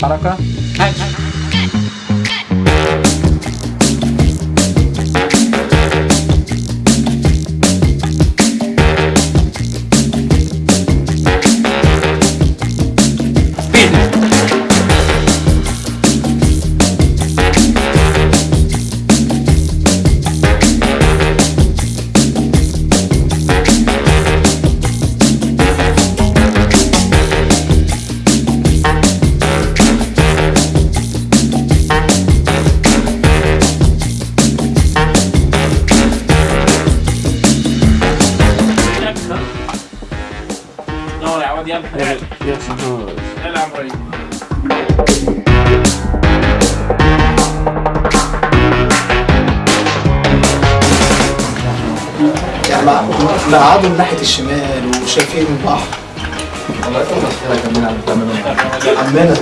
말할까? 아이, 아. 아, 아. دور يا عواد يلا يا سهر يلا يا عم إبراهيم يعني مع- مقعدوا من ناحية الشمال وشايفين البحر عم تعمل عمنا